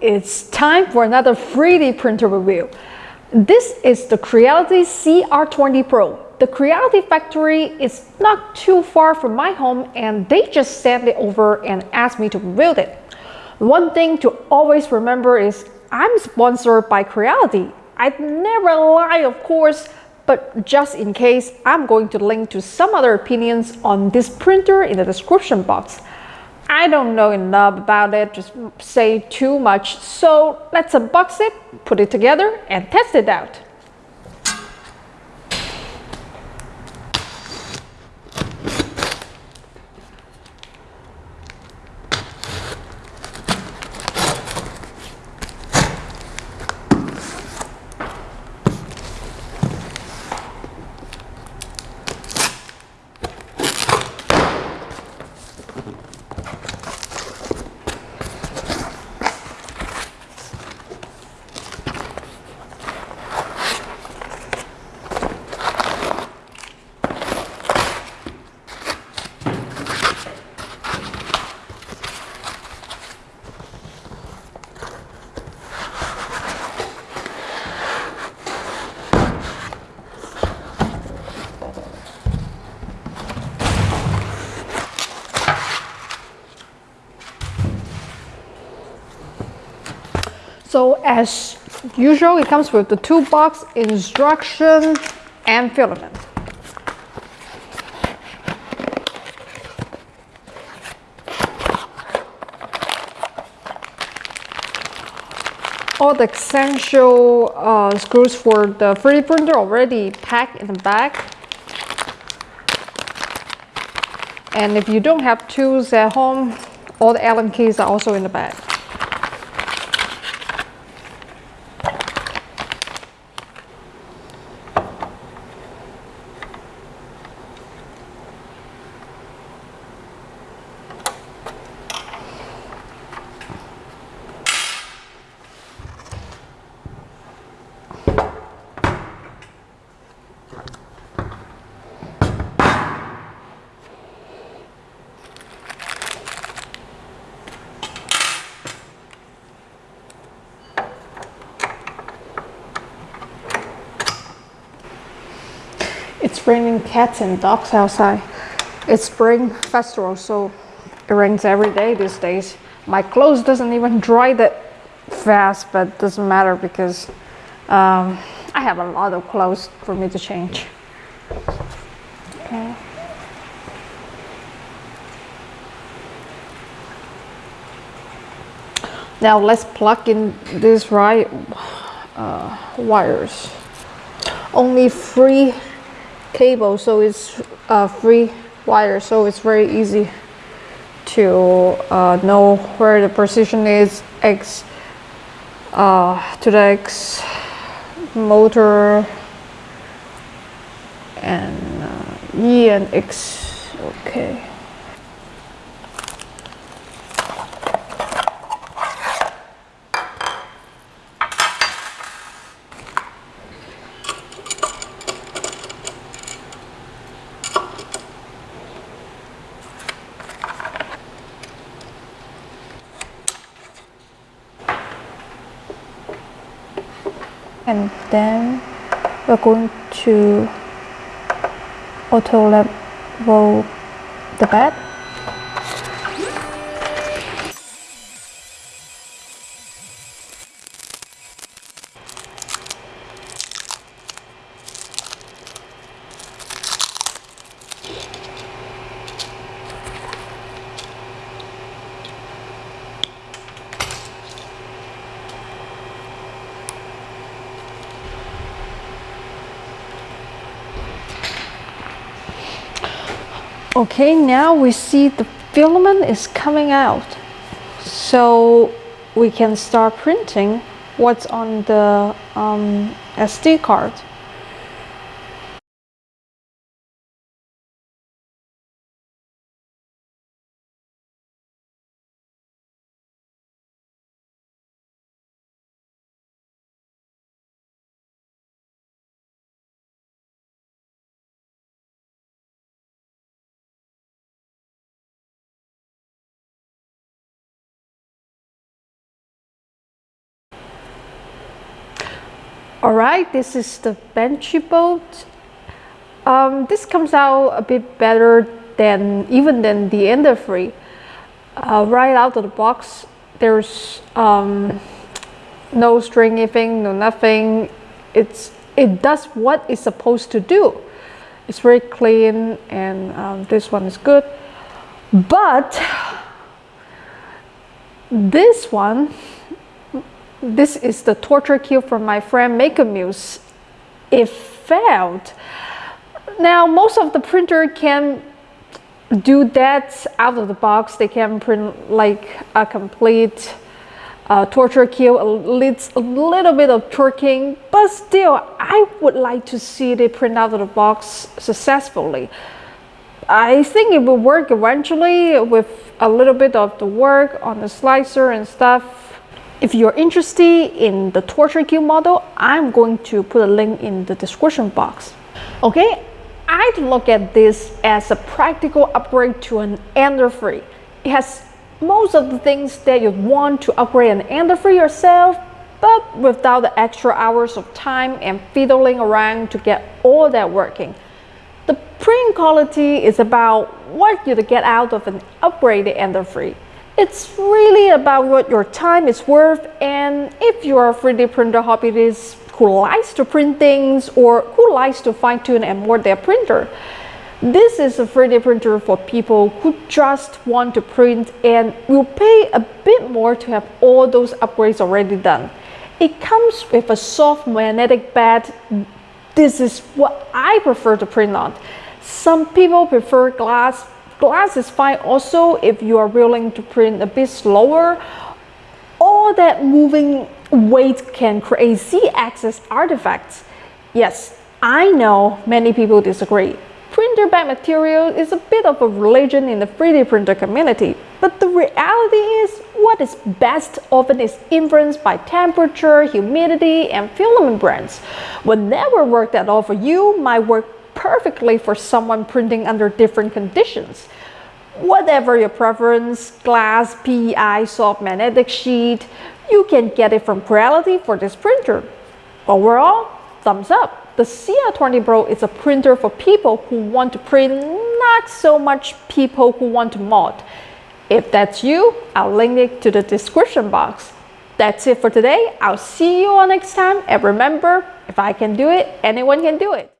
it's time for another 3D printer review. This is the Creality CR20 Pro. The Creality factory is not too far from my home and they just sent it over and asked me to build it. One thing to always remember is I'm sponsored by Creality. I'd never lie of course, but just in case, I'm going to link to some other opinions on this printer in the description box. I don't know enough about it to say too much, so let's unbox it, put it together and test it out. So as usual, it comes with the toolbox, instruction, and filament. All the essential uh, screws for the 3D printer already packed in the back. And if you don't have tools at home, all the Allen keys are also in the bag. It's raining cats and dogs outside. It's spring festival, so it rains every day these days. My clothes doesn't even dry that fast, but doesn't matter because um, I have a lot of clothes for me to change. Okay. Now let's plug in these right uh, wires. Only three cable so it's uh, free wire so it's very easy to uh, know where the position is X uh, to the X motor and uh, E and X okay and then we're going to auto level the bed Okay, now we see the filament is coming out. So we can start printing what's on the um, SD card. All right, this is the Benchy boat. Um, this comes out a bit better than even than the Ender 3. Uh, right out of the box, there's um, no string anything, no nothing. It's it does what it's supposed to do. It's very clean, and um, this one is good. But this one, this is the torture cube from my friend Maker Muse. It failed. Now, most of the printer can do that out of the box. They can print like a complete uh, torture cube, needs a little bit of torquing, but still, I would like to see it print out of the box successfully. I think it will work eventually with a little bit of the work on the slicer and stuff. If you're interested in the torture cube model, I'm going to put a link in the description box. Okay, I'd look at this as a practical upgrade to an Ender 3. It has most of the things that you want to upgrade an Ender 3 yourself, but without the extra hours of time and fiddling around to get all that working. The print quality is about what you'd get out of an upgraded Ender 3. It's really about what your time is worth and if you're a 3D printer hobbyist who likes to print things or who likes to fine tune and more their printer. This is a 3D printer for people who just want to print and will pay a bit more to have all those upgrades already done. It comes with a soft magnetic bed this is what I prefer to print on. Some people prefer glass. Glass is fine also if you are willing to print a bit slower. All that moving weight can create z-axis artifacts. Yes, I know many people disagree. Printer bed material is a bit of a religion in the 3D printer community, but the reality is what is best often is influenced by temperature, humidity, and filament brands. What never worked at all for you might work perfectly for someone printing under different conditions. Whatever your preference, glass, PEI, soft magnetic sheet, you can get it from Creality for this printer. Overall, thumbs up. The CR20 Pro is a printer for people who want to print, not so much people who want to mod. If that's you, I'll link it to the description box. That's it for today. I'll see you all next time. And remember, if I can do it, anyone can do it.